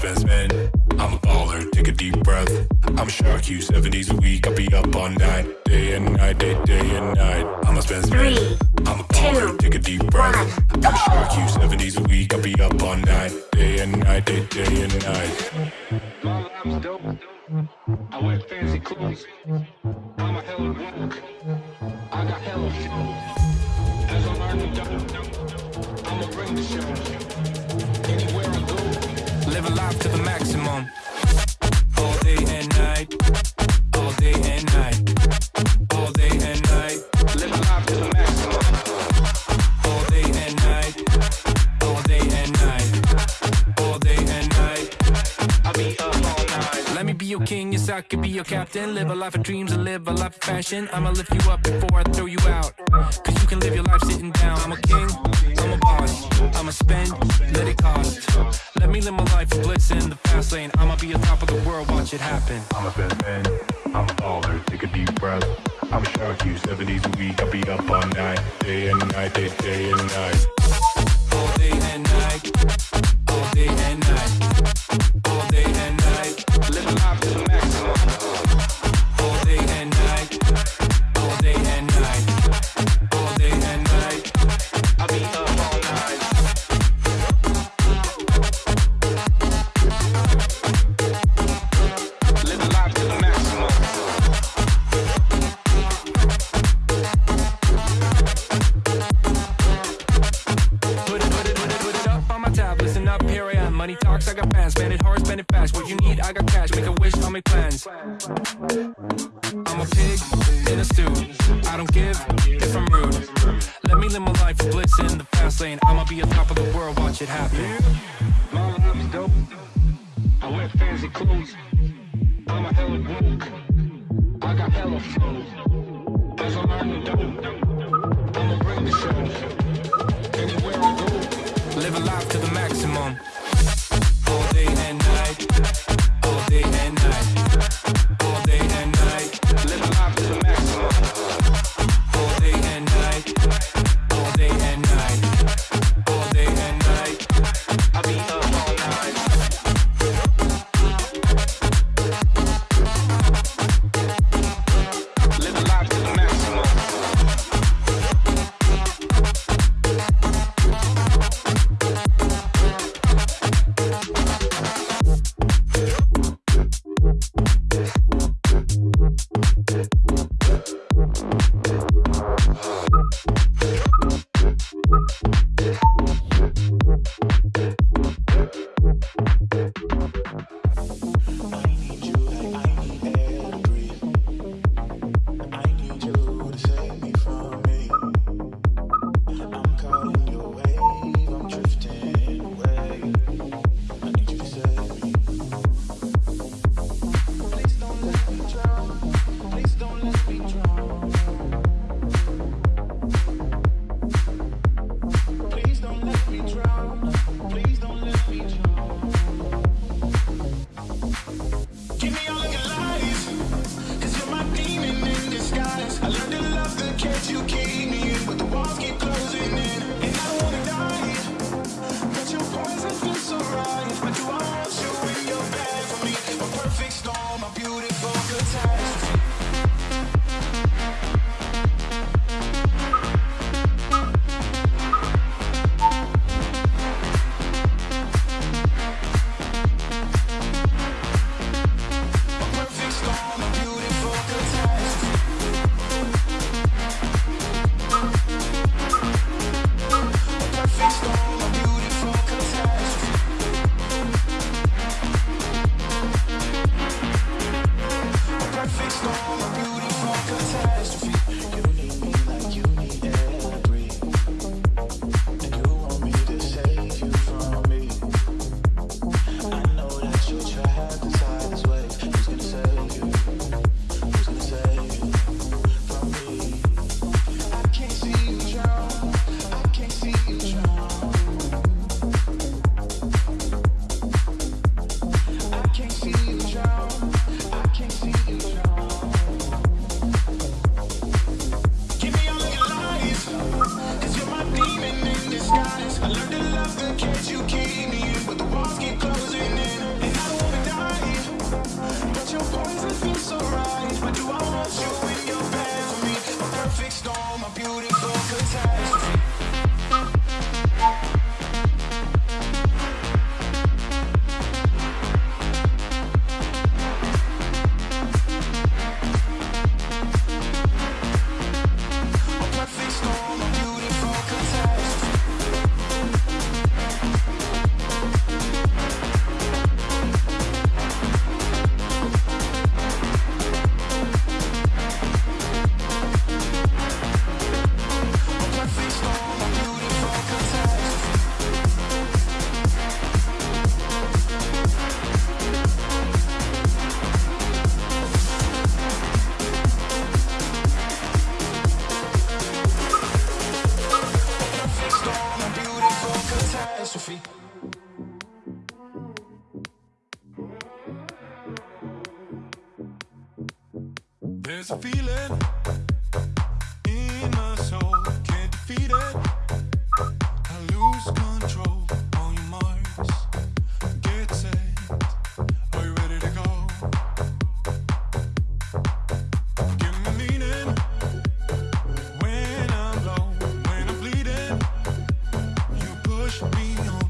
spend, spend. I'm a baller, take a deep breath. I'm a shark, you seven days a week. I'll be up all night, day and night, day, day and night. I'm a spend, spend. Three, I'm a baller, two, take a deep breath. one. I'm a shark, you seven days a week. I'll be up all night, day and night, day, day and night. My life's dope. I wear fancy clothes. I'm a hella woke. I got hella flow. As I learn to dope, I'ma bring the show. Your king, yes, I could be your captain. Live a life of dreams and live a life of fashion. I'ma lift you up before I throw you out. Cause you can live your life sitting down. I'm a king, I'm a boss. I'ma spend, let it cost. Let me live my life of bliss in the fast lane. I'ma be on top of the world, watch it happen. I'm a best man. I'm a baller, take a deep breath. I'm a shark, you seven days a week. I'll be up all night, day and night, day, day and night. All day and night. All day and night. I'ma be on top of the world, watch it happen. Life's dope. I wear fancy clothes. I'm a hella. I got hella flow. I I'ma bring the show. Anywhere I go, living life to the maximum. There's a feeling in my soul, can't defeat it. I lose control on your marks. Get set, are you ready to go? Give me meaning when I'm low, when I'm bleeding. You push me on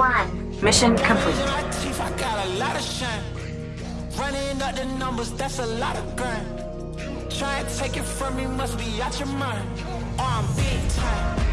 one. Mission complete. I got a lot of shine. Running up the numbers, that's a lot of grind. Try to take it from me, must be out your mind. Oh, I'm big time.